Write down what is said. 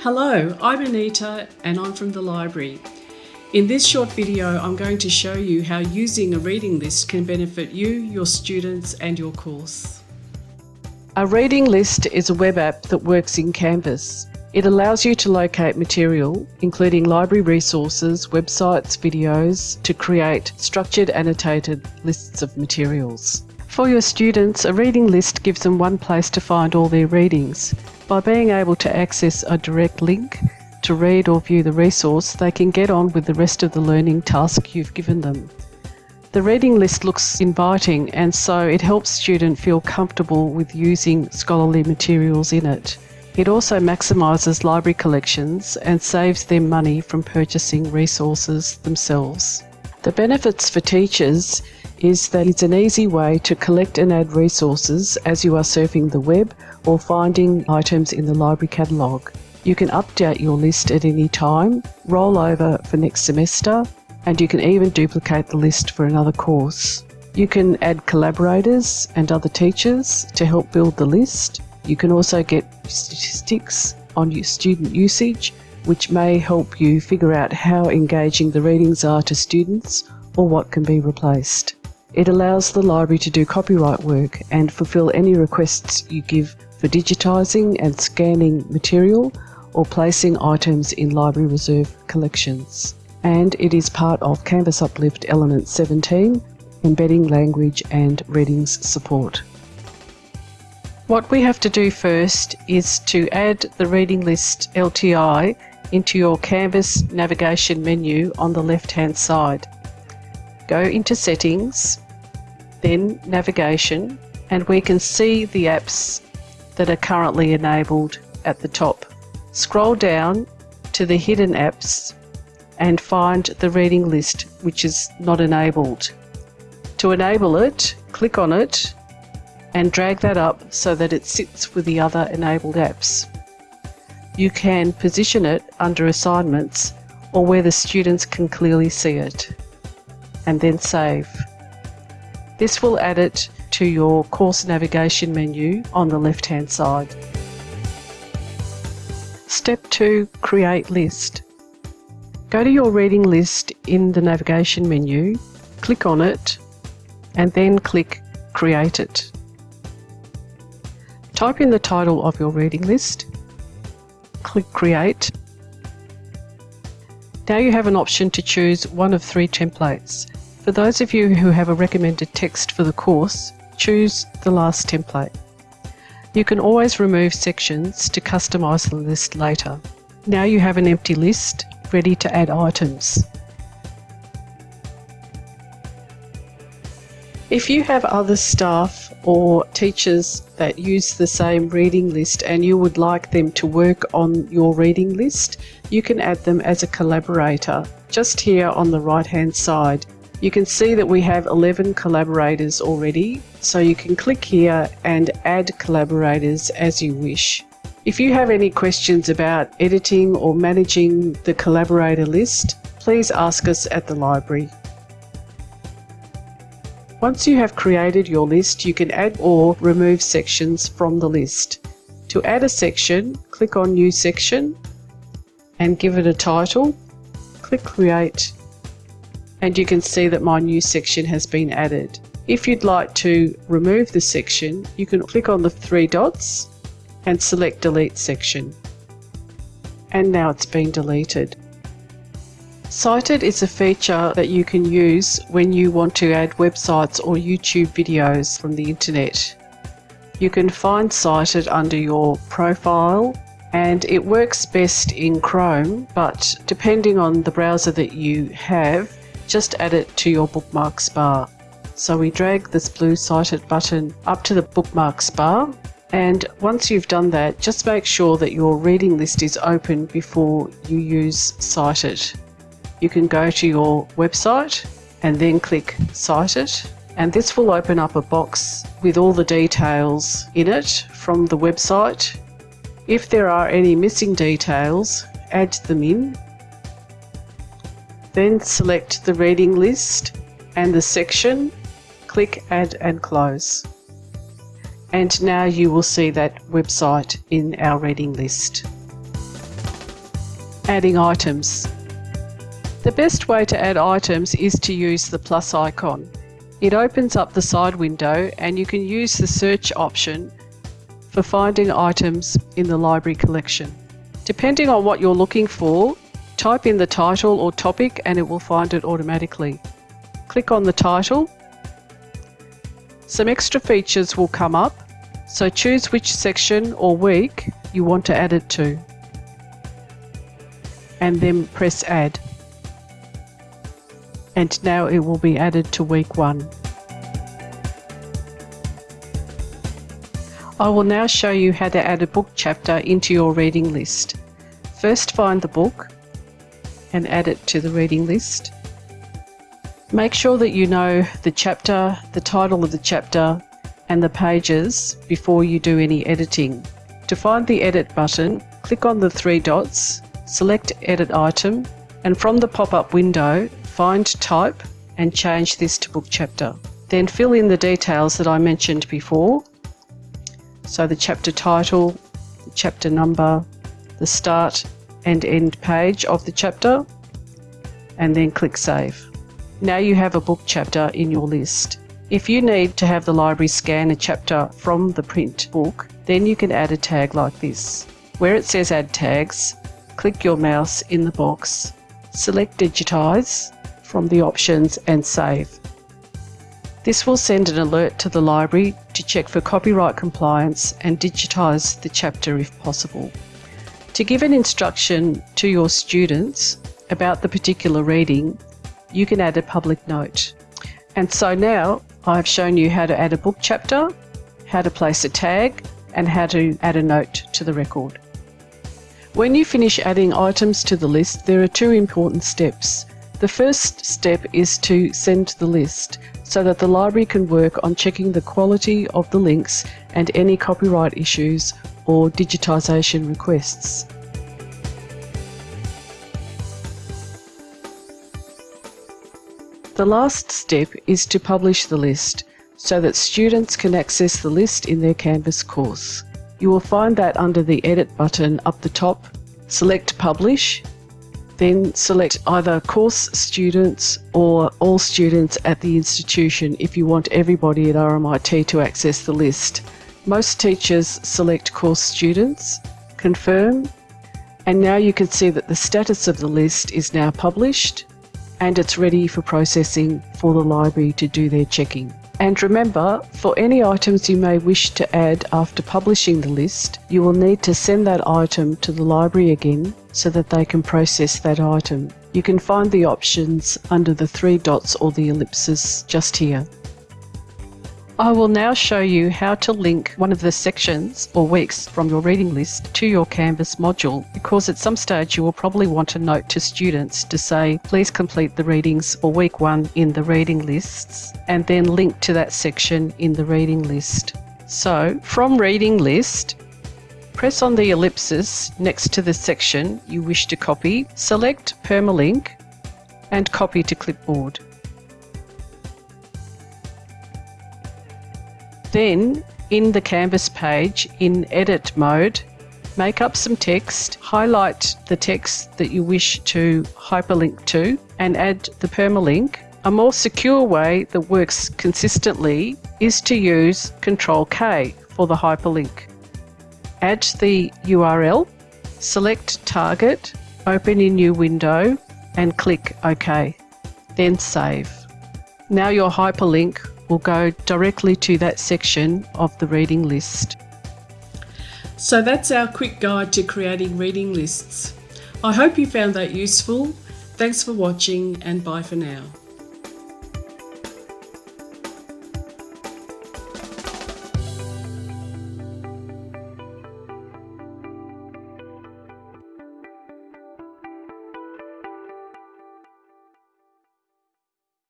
Hello, I'm Anita and I'm from the library. In this short video, I'm going to show you how using a reading list can benefit you, your students and your course. A reading list is a web app that works in Canvas. It allows you to locate material, including library resources, websites, videos, to create structured annotated lists of materials. For your students, a reading list gives them one place to find all their readings. By being able to access a direct link to read or view the resource, they can get on with the rest of the learning task you've given them. The reading list looks inviting and so it helps students feel comfortable with using scholarly materials in it. It also maximises library collections and saves them money from purchasing resources themselves. The benefits for teachers is that it's an easy way to collect and add resources as you are surfing the web or finding items in the library catalogue. You can update your list at any time, roll over for next semester, and you can even duplicate the list for another course. You can add collaborators and other teachers to help build the list. You can also get statistics on your student usage, which may help you figure out how engaging the readings are to students or what can be replaced. It allows the library to do copyright work and fulfil any requests you give for digitising and scanning material or placing items in library reserve collections. And it is part of Canvas Uplift Element 17, embedding language and readings support. What we have to do first is to add the reading list LTI into your Canvas navigation menu on the left hand side. Go into settings then navigation, and we can see the apps that are currently enabled at the top. Scroll down to the hidden apps and find the reading list which is not enabled. To enable it, click on it and drag that up so that it sits with the other enabled apps. You can position it under assignments or where the students can clearly see it and then save. This will add it to your course navigation menu on the left hand side. Step 2 Create List. Go to your reading list in the navigation menu, click on it, and then click Create it. Type in the title of your reading list, click Create. Now you have an option to choose one of three templates for those of you who have a recommended text for the course, choose the last template. You can always remove sections to customise the list later. Now you have an empty list ready to add items. If you have other staff or teachers that use the same reading list and you would like them to work on your reading list, you can add them as a collaborator just here on the right hand side. You can see that we have 11 collaborators already, so you can click here and add collaborators as you wish. If you have any questions about editing or managing the collaborator list, please ask us at the library. Once you have created your list, you can add or remove sections from the list. To add a section, click on New Section and give it a title. Click Create and you can see that my new section has been added. If you'd like to remove the section, you can click on the three dots and select Delete Section. And now it's been deleted. Cite It is a feature that you can use when you want to add websites or YouTube videos from the internet. You can find Cite It under your profile and it works best in Chrome, but depending on the browser that you have, just add it to your bookmarks bar. So we drag this blue Cite It button up to the bookmarks bar and once you've done that just make sure that your reading list is open before you use Cite It. You can go to your website and then click Cite It. and this will open up a box with all the details in it from the website. If there are any missing details, add them in then select the reading list and the section, click Add and Close. And now you will see that website in our reading list. Adding items. The best way to add items is to use the plus icon. It opens up the side window and you can use the search option for finding items in the library collection. Depending on what you're looking for, type in the title or topic and it will find it automatically. Click on the title. Some extra features will come up, so choose which section or week you want to add it to. And then press add and now it will be added to week one. I will now show you how to add a book chapter into your reading list. First find the book and add it to the reading list. Make sure that you know the chapter, the title of the chapter and the pages before you do any editing. To find the edit button, click on the three dots, select edit item and from the pop-up window Find type and change this to book chapter. Then fill in the details that I mentioned before. So the chapter title, the chapter number, the start and end page of the chapter, and then click Save. Now you have a book chapter in your list. If you need to have the library scan a chapter from the print book, then you can add a tag like this. Where it says Add Tags, click your mouse in the box, select Digitize, from the options and save. This will send an alert to the library to check for copyright compliance and digitise the chapter if possible. To give an instruction to your students about the particular reading, you can add a public note. And so now I've shown you how to add a book chapter, how to place a tag, and how to add a note to the record. When you finish adding items to the list, there are two important steps. The first step is to send the list so that the library can work on checking the quality of the links and any copyright issues or digitisation requests. The last step is to publish the list so that students can access the list in their Canvas course. You will find that under the Edit button up the top, select Publish then select either course students or all students at the institution if you want everybody at RMIT to access the list. Most teachers select course students, confirm, and now you can see that the status of the list is now published and it's ready for processing for the library to do their checking. And remember, for any items you may wish to add after publishing the list, you will need to send that item to the library again so that they can process that item. You can find the options under the three dots or the ellipses just here. I will now show you how to link one of the sections or weeks from your reading list to your Canvas module because at some stage you will probably want a note to students to say please complete the readings for week one in the reading lists and then link to that section in the reading list. So from reading list press on the ellipsis next to the section you wish to copy, select permalink and copy to clipboard. Then, in the Canvas page, in Edit mode, make up some text, highlight the text that you wish to hyperlink to, and add the permalink. A more secure way that works consistently is to use Control K for the hyperlink. Add the URL, select Target, open a new window, and click OK. Then save. Now your hyperlink will go directly to that section of the reading list. So that's our quick guide to creating reading lists. I hope you found that useful. Thanks for watching and bye for now.